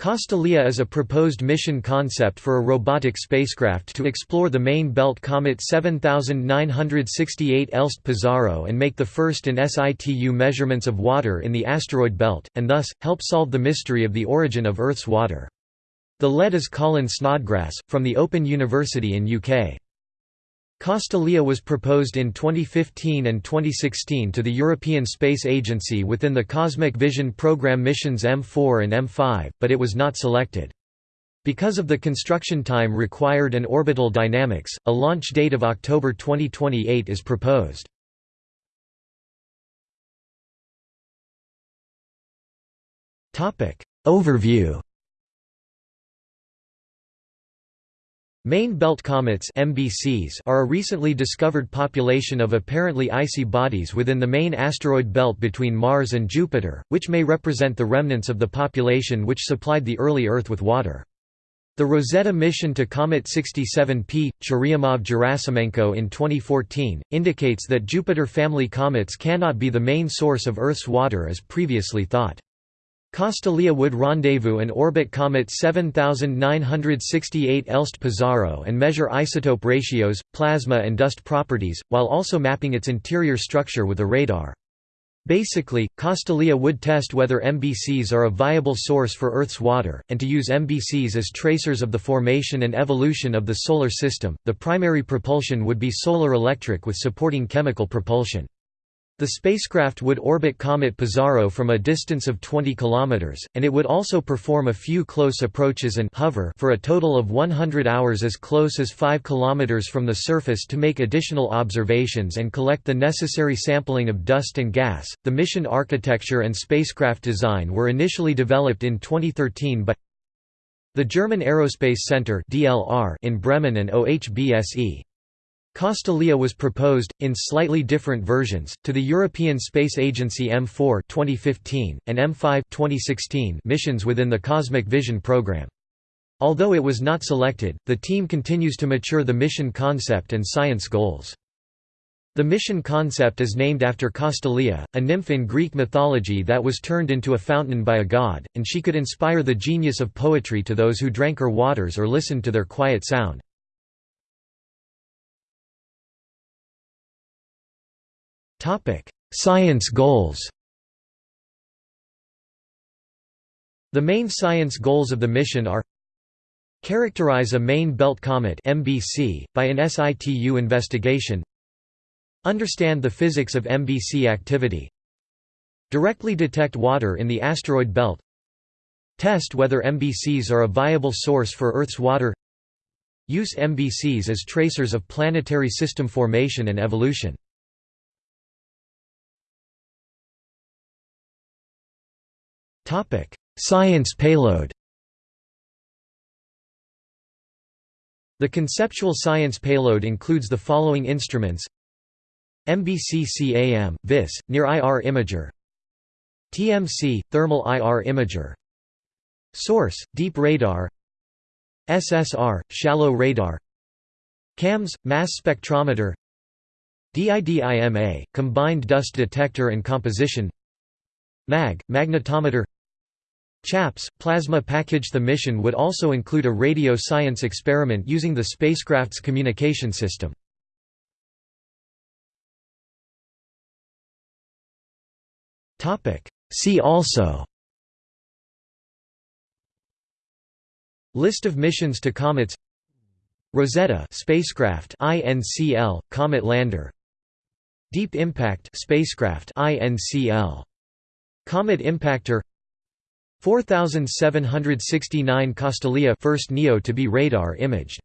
Castalia is a proposed mission concept for a robotic spacecraft to explore the main belt comet 7968 Elst-Pizarro and make the first in situ measurements of water in the asteroid belt, and thus, help solve the mystery of the origin of Earth's water. The lead is Colin Snodgrass, from the Open University in UK. Castalia was proposed in 2015 and 2016 to the European Space Agency within the Cosmic Vision program missions M4 and M5, but it was not selected. Because of the construction time required and orbital dynamics, a launch date of October 2028 is proposed. Overview Main belt comets MBCs are a recently discovered population of apparently icy bodies within the main asteroid belt between Mars and Jupiter, which may represent the remnants of the population which supplied the early Earth with water. The Rosetta mission to Comet 67P, Churyumov-Gerasimenko in 2014, indicates that Jupiter family comets cannot be the main source of Earth's water as previously thought. Castalia would rendezvous and orbit comet 7968 Elst-Pizarro and measure isotope ratios, plasma and dust properties, while also mapping its interior structure with a radar. Basically, Castalia would test whether MBCs are a viable source for Earth's water, and to use MBCs as tracers of the formation and evolution of the Solar System. The primary propulsion would be solar electric with supporting chemical propulsion. The spacecraft would orbit Comet Pizarro from a distance of 20 km, and it would also perform a few close approaches and hover for a total of 100 hours as close as 5 km from the surface to make additional observations and collect the necessary sampling of dust and gas. The mission architecture and spacecraft design were initially developed in 2013 by the German Aerospace Center in Bremen and OHBSE. Castalia was proposed, in slightly different versions, to the European Space Agency M4 2015, and M5 2016 missions within the Cosmic Vision program. Although it was not selected, the team continues to mature the mission concept and science goals. The mission concept is named after Castalia, a nymph in Greek mythology that was turned into a fountain by a god, and she could inspire the genius of poetry to those who drank her waters or listened to their quiet sound. Science goals. The main science goals of the mission are Characterize a main belt comet MBC by an SITU investigation. Understand the physics of MBC activity. Directly detect water in the asteroid belt. Test whether MBCs are a viable source for Earth's water. Use MBCs as tracers of planetary system formation and evolution. Science payload The conceptual science payload includes the following instruments. MBC-CAM, VIS, Near IR Imager. TMC, Thermal IR Imager. Source, Deep Radar. SSR, Shallow Radar. CAMS, Mass Spectrometer. DIDIMA, Combined Dust Detector and Composition. MAG, Magnetometer CHAPS, plasma package. The mission would also include a radio science experiment using the spacecraft's communication system. See also List of missions to comets Rosetta spacecraft. INCL comet lander Deep Impact spacecraft. INCL Comet Impactor 4769 Castalia first NEO to be radar imaged